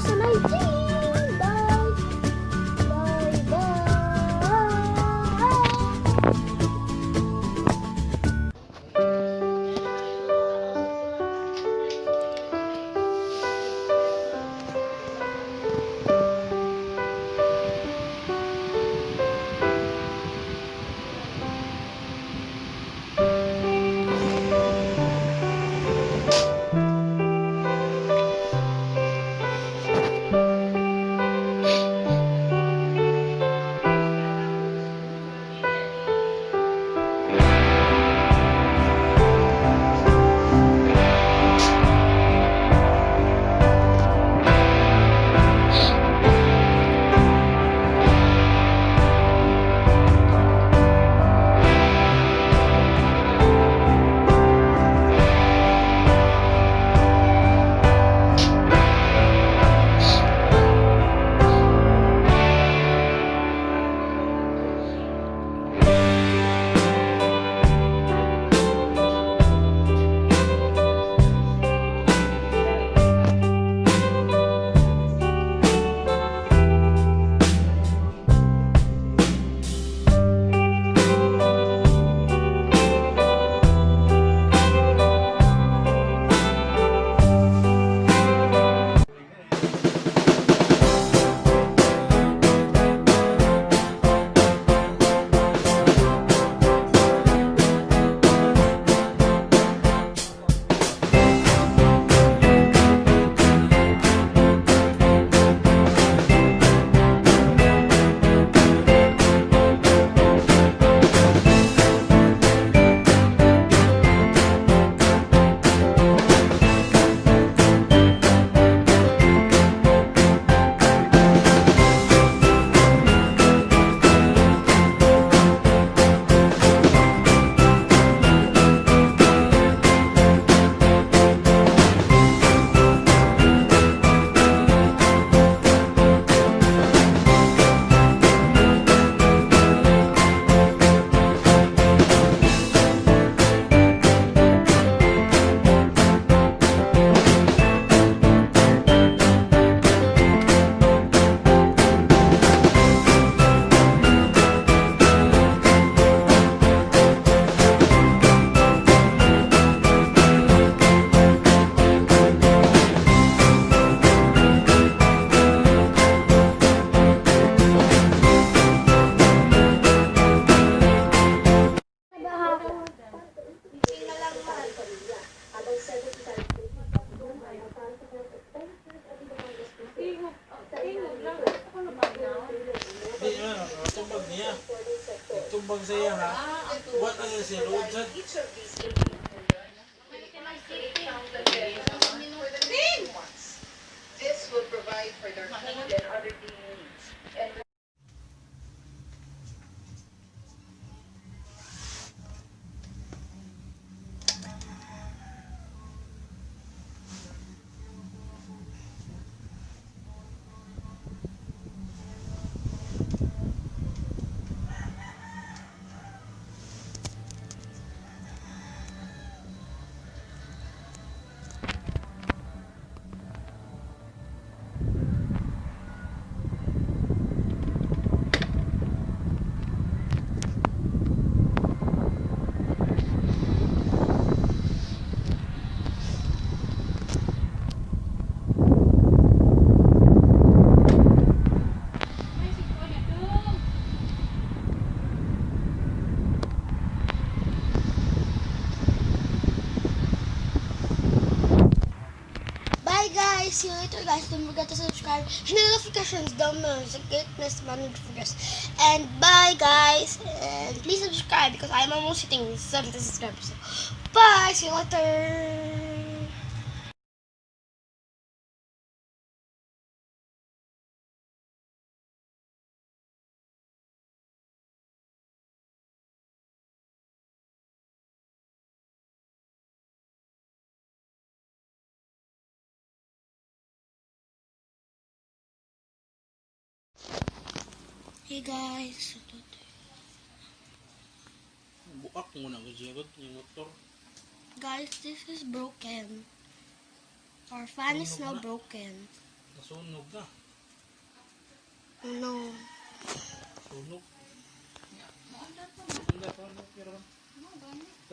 さないち Nagtumbang sa iya ha. What ang si Rojan? This will provide for their food and other needs. see you later guys. Don't forget to subscribe. Hit notifications down below. It's a greatness man notifications. And bye guys. And please subscribe because I'm almost hitting 70 subscribers. So bye. See you later. Hey guys, Buak mo na ko siya ko yung motor. guys, this is broken. Our fan is now broken. Nasunog na. Oh no. Sunog. Ang dapat ano pero. Sabi.